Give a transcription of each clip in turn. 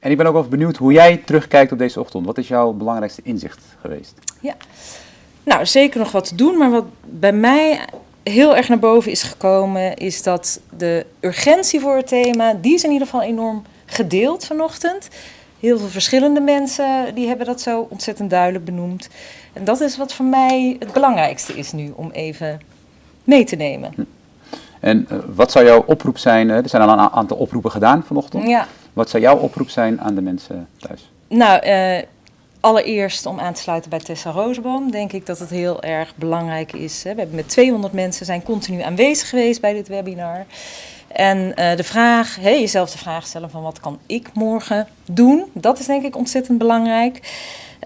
En ik ben ook wel benieuwd hoe jij terugkijkt op deze ochtend. Wat is jouw belangrijkste inzicht geweest? Ja, nou zeker nog wat te doen, maar wat bij mij heel erg naar boven is gekomen, is dat de urgentie voor het thema, die is in ieder geval enorm gedeeld vanochtend. Heel veel verschillende mensen die hebben dat zo ontzettend duidelijk benoemd. En dat is wat voor mij het belangrijkste is nu om even mee te nemen. Hm. En uh, wat zou jouw oproep zijn? er zijn al een aantal oproepen gedaan vanochtend. Ja. Wat zou jouw oproep zijn aan de mensen thuis? Nou, uh, allereerst om aan te sluiten bij Tessa Roosboom, denk ik dat het heel erg belangrijk is. Hè. We hebben met 200 mensen zijn continu aanwezig geweest bij dit webinar. En uh, de vraag, jezelf de vraag stellen van wat kan ik morgen doen, dat is denk ik ontzettend belangrijk.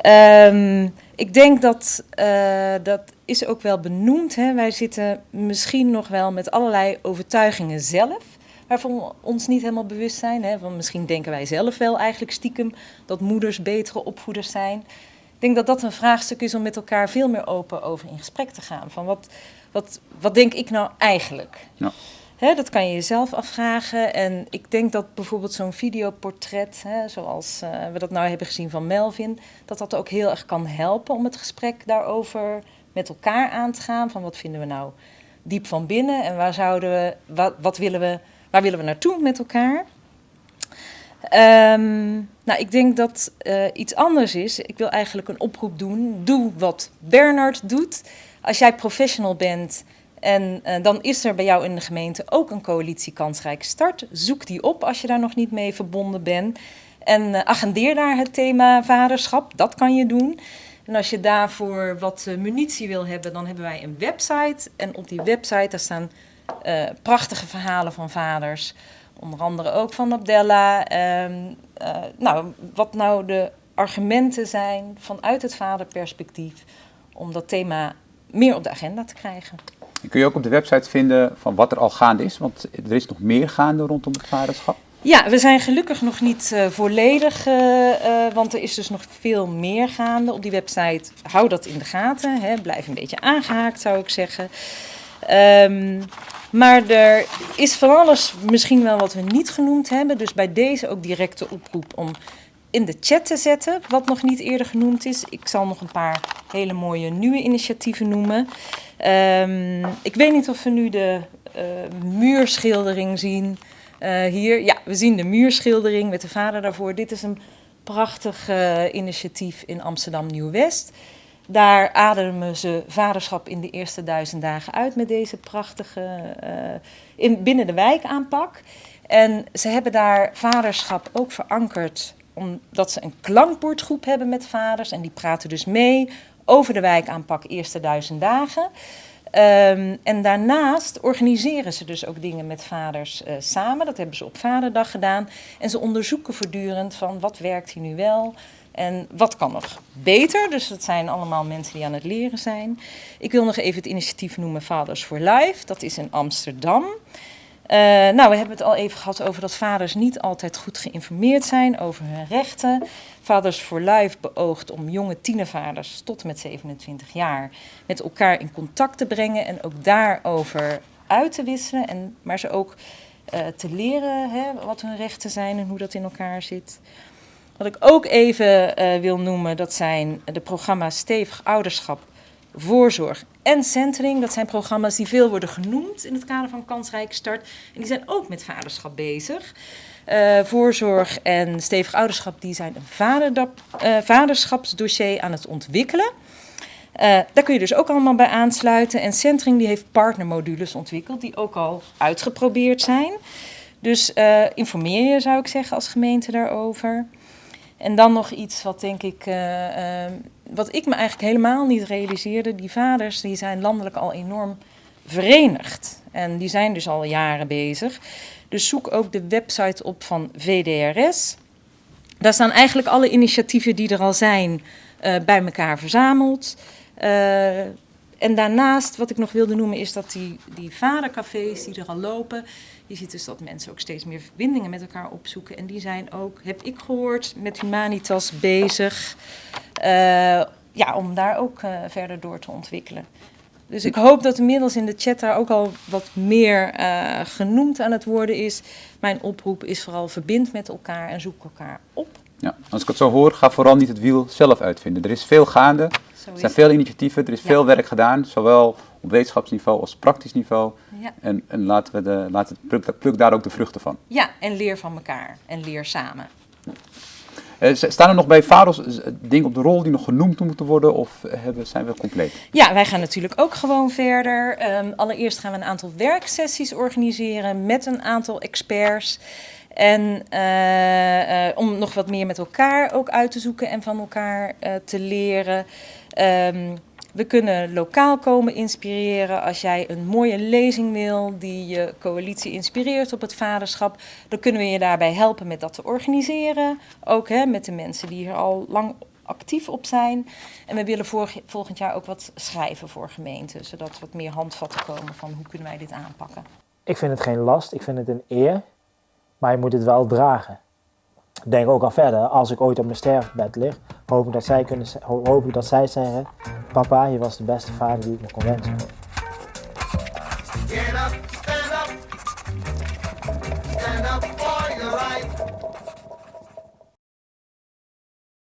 Um, ik denk dat, uh, dat is ook wel benoemd. Hè. Wij zitten misschien nog wel met allerlei overtuigingen zelf waarvan we ons niet helemaal bewust zijn. Hè? Want misschien denken wij zelf wel eigenlijk stiekem dat moeders betere opvoeders zijn. Ik denk dat dat een vraagstuk is om met elkaar veel meer open over in gesprek te gaan. Van wat, wat, wat denk ik nou eigenlijk? Ja. Hè, dat kan je jezelf afvragen. En ik denk dat bijvoorbeeld zo'n videoportret, hè, zoals uh, we dat nou hebben gezien van Melvin, dat dat ook heel erg kan helpen om het gesprek daarover met elkaar aan te gaan. Van wat vinden we nou diep van binnen en waar zouden we, wat, wat willen we Waar willen we naartoe met elkaar? Um, nou, ik denk dat uh, iets anders is. Ik wil eigenlijk een oproep doen. Doe wat Bernard doet. Als jij professional bent en uh, dan is er bij jou in de gemeente ook een coalitie Kansrijk Start. Zoek die op als je daar nog niet mee verbonden bent. En uh, agendeer daar het thema vaderschap. Dat kan je doen. En als je daarvoor wat munitie wil hebben, dan hebben wij een website. En op die website daar staan uh, prachtige verhalen van vaders. Onder andere ook van Abdella. Uh, uh, nou, wat nou de argumenten zijn vanuit het vaderperspectief om dat thema meer op de agenda te krijgen. En kun je ook op de website vinden van wat er al gaande is? Want er is nog meer gaande rondom het vaderschap. Ja, we zijn gelukkig nog niet uh, volledig, uh, uh, want er is dus nog veel meer gaande. Op die website hou dat in de gaten. Hè. Blijf een beetje aangehaakt, zou ik zeggen. Um, maar er is van alles misschien wel wat we niet genoemd hebben. Dus bij deze ook directe oproep om in de chat te zetten, wat nog niet eerder genoemd is. Ik zal nog een paar hele mooie nieuwe initiatieven noemen. Um, ik weet niet of we nu de uh, muurschildering zien uh, hier. Ja, we zien de muurschildering met de vader daarvoor. Dit is een prachtig uh, initiatief in Amsterdam Nieuw-West. Daar ademen ze vaderschap in de eerste duizend dagen uit met deze prachtige uh, in, binnen de wijk aanpak. En ze hebben daar vaderschap ook verankerd omdat ze een klankbordgroep hebben met vaders. En die praten dus mee over de wijkaanpak eerste duizend dagen. Um, en daarnaast organiseren ze dus ook dingen met vaders uh, samen. Dat hebben ze op Vaderdag gedaan. En ze onderzoeken voortdurend van wat werkt hier nu wel, en wat kan nog beter? Dus dat zijn allemaal mensen die aan het leren zijn. Ik wil nog even het initiatief noemen Fathers for Life. Dat is in Amsterdam. Uh, nou, we hebben het al even gehad over dat vaders niet altijd goed geïnformeerd zijn over hun rechten. Fathers for Life beoogt om jonge tienervaders tot met 27 jaar met elkaar in contact te brengen en ook daarover uit te wisselen. En, maar ze ook uh, te leren hè, wat hun rechten zijn en hoe dat in elkaar zit. Wat ik ook even uh, wil noemen, dat zijn de programma's Stevig Ouderschap, Voorzorg en Centering. Dat zijn programma's die veel worden genoemd in het kader van Kansrijk Start. En die zijn ook met vaderschap bezig. Uh, voorzorg en stevig ouderschap die zijn een uh, vaderschapsdossier aan het ontwikkelen. Daar kun je dus ook allemaal bij aansluiten. En Centering die heeft partnermodules ontwikkeld die ook al uitgeprobeerd zijn. Dus informeer je zou ik zeggen als gemeente daarover. En dan nog iets wat denk ik, uh, uh, wat ik me eigenlijk helemaal niet realiseerde. Die vaders die zijn landelijk al enorm verenigd. En die zijn dus al jaren bezig. Dus zoek ook de website op van VDRS. Daar staan eigenlijk alle initiatieven die er al zijn uh, bij elkaar verzameld. En daarnaast, wat ik nog wilde noemen, is dat die, die vadercafés die er al lopen, je ziet dus dat mensen ook steeds meer verbindingen met elkaar opzoeken. En die zijn ook, heb ik gehoord, met Humanitas bezig. Uh, ja, om daar ook uh, verder door te ontwikkelen. Dus ik hoop dat inmiddels in de chat daar ook al wat meer uh, genoemd aan het worden is. Mijn oproep is vooral verbind met elkaar en zoek elkaar op. Ja, als ik het zo hoor, ga vooral niet het wiel zelf uitvinden. Er is veel gaande, er zijn veel initiatieven, er is veel werk gedaan, zowel op wetenschapsniveau als praktisch niveau. Ja. En, en laten we de, laat het pluk, pluk, daar ook de vruchten van. Ja, en leer van elkaar en leer samen. Uh, staan er nog bij VAROS dingen op de rol die nog genoemd moeten worden of hebben, zijn we compleet? Ja, wij gaan natuurlijk ook gewoon verder. Um, allereerst gaan we een aantal werksessies organiseren met een aantal experts. En uh, uh, om nog wat meer met elkaar ook uit te zoeken en van elkaar te leren. Um, we kunnen lokaal komen inspireren. Als jij een mooie lezing wil die je coalitie inspireert op het vaderschap, dan kunnen we je daarbij helpen met dat te organiseren. Ook hè, met de mensen die hier al lang actief op zijn. En we willen volgend jaar ook wat schrijven voor gemeenten, zodat wat meer handvatten komen van hoe kunnen wij dit aanpakken. Ik vind het geen last, ik vind het een eer, maar je moet het wel dragen denk ook al verder, als ik ooit op mijn sterfbed lig, hoop ik dat zij, kunnen, hoop dat zij zeggen, papa, je was de beste vader die ik me kon wensen.